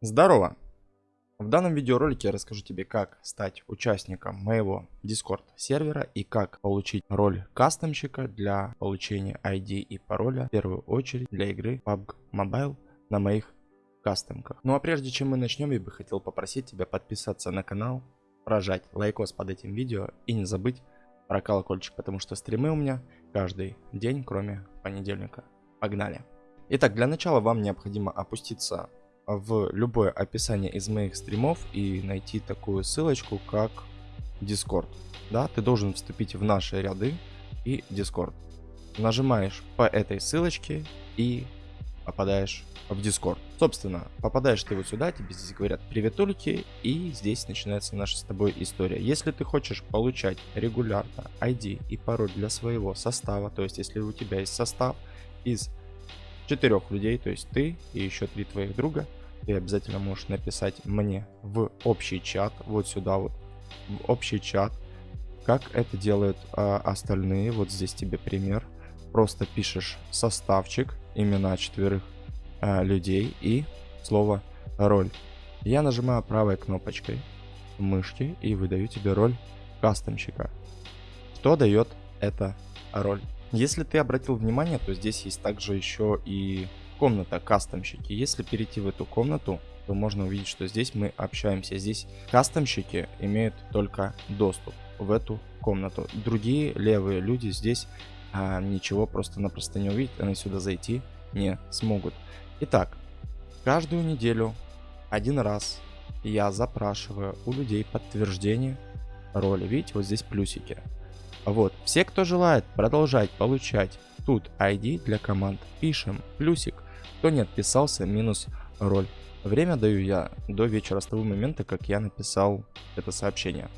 Здорово! В данном видеоролике я расскажу тебе, как стать участником моего Discord сервера и как получить роль кастомщика для получения ID и пароля, в первую очередь для игры PUBG Mobile на моих кастомках. Ну а прежде чем мы начнем, я бы хотел попросить тебя подписаться на канал, прожать лайкос под этим видео и не забыть про колокольчик, потому что стримы у меня каждый день, кроме понедельника. Погнали! Итак, для начала вам необходимо опуститься в любое описание из моих стримов и найти такую ссылочку, как Discord. Да, ты должен вступить в наши ряды и Discord. Нажимаешь по этой ссылочке и попадаешь в Discord. Собственно, попадаешь ты вот сюда, тебе здесь говорят приветульки, и здесь начинается наша с тобой история. Если ты хочешь получать регулярно ID и пароль для своего состава, то есть если у тебя есть состав из четырех людей, то есть ты и еще три твоих друга, ты обязательно можешь написать мне в общий чат, вот сюда вот, в общий чат, как это делают а, остальные. Вот здесь тебе пример. Просто пишешь составчик, имена четверых а, людей и слово роль. Я нажимаю правой кнопочкой мышки и выдаю тебе роль кастомщика. Что дает эта роль? Если ты обратил внимание, то здесь есть также еще и комната кастомщики. Если перейти в эту комнату, то можно увидеть, что здесь мы общаемся. Здесь кастомщики имеют только доступ в эту комнату. Другие левые люди здесь а, ничего просто-напросто не увидят, они сюда зайти не смогут. Итак, каждую неделю один раз я запрашиваю у людей подтверждение роли. Видите, вот здесь плюсики. Вот, все, кто желает продолжать получать тут ID для команд, пишем плюсик. Кто не отписался, минус роль. Время даю я до вечера с того момента, как я написал это сообщение.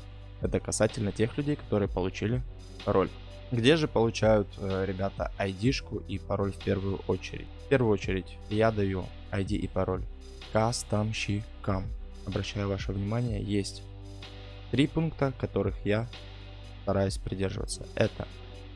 Это касательно тех людей, которые получили роль. Где же получают э, ребята ID-шку и пароль в первую очередь? В первую очередь я даю ID и пароль кастомщикам. Обращаю ваше внимание, есть три пункта, которых я стараюсь придерживаться. Это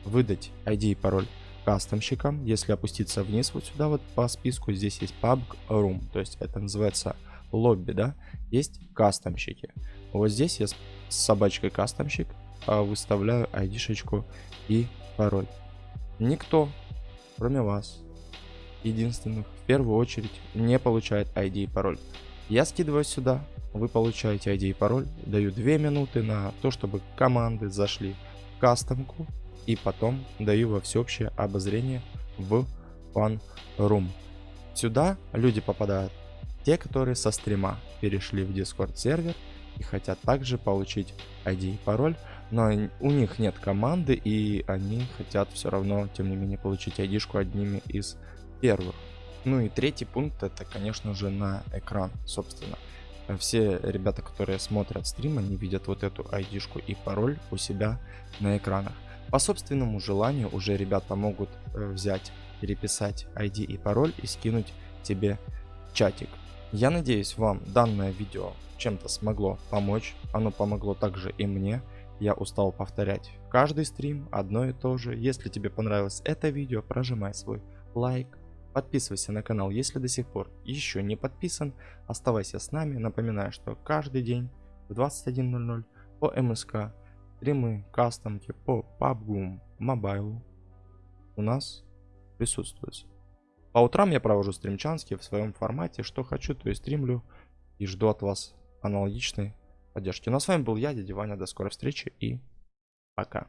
выдать ID и пароль кастомщикам. Если опуститься вниз вот сюда вот по списку, здесь есть PUBG Room, то есть это называется лобби, да, есть кастомщики. Вот здесь я с собачкой кастомщик а, выставляю ID-шечку и пароль. Никто, кроме вас, единственных, в первую очередь, не получает ID и пароль. Я скидываю сюда, вы получаете ID и пароль, даю 2 минуты на то, чтобы команды зашли в кастомку, и потом даю во всеобщее обозрение в Fun Room. Сюда люди попадают те, которые со стрима перешли в Discord сервер и хотят также получить ID и пароль, но у них нет команды и они хотят все равно, тем не менее, получить ID-шку одними из первых. Ну и третий пункт это, конечно же, на экран, собственно. Все ребята, которые смотрят стрим, они видят вот эту ID-шку и пароль у себя на экранах. По собственному желанию уже ребята могут э, взять, переписать ID и пароль и скинуть тебе чатик. Я надеюсь вам данное видео чем-то смогло помочь, оно помогло также и мне. Я устал повторять каждый стрим одно и то же. Если тебе понравилось это видео, прожимай свой лайк, подписывайся на канал, если до сих пор еще не подписан. Оставайся с нами, напоминаю, что каждый день в 21.00 по МСК стримы, кастомки по PUBG Mobile у нас присутствуют. По утрам я провожу стримчанские в своем формате, что хочу, то и стримлю. И жду от вас аналогичной поддержки. Ну а с вами был я, дядя Ваня. До скорой встречи и пока.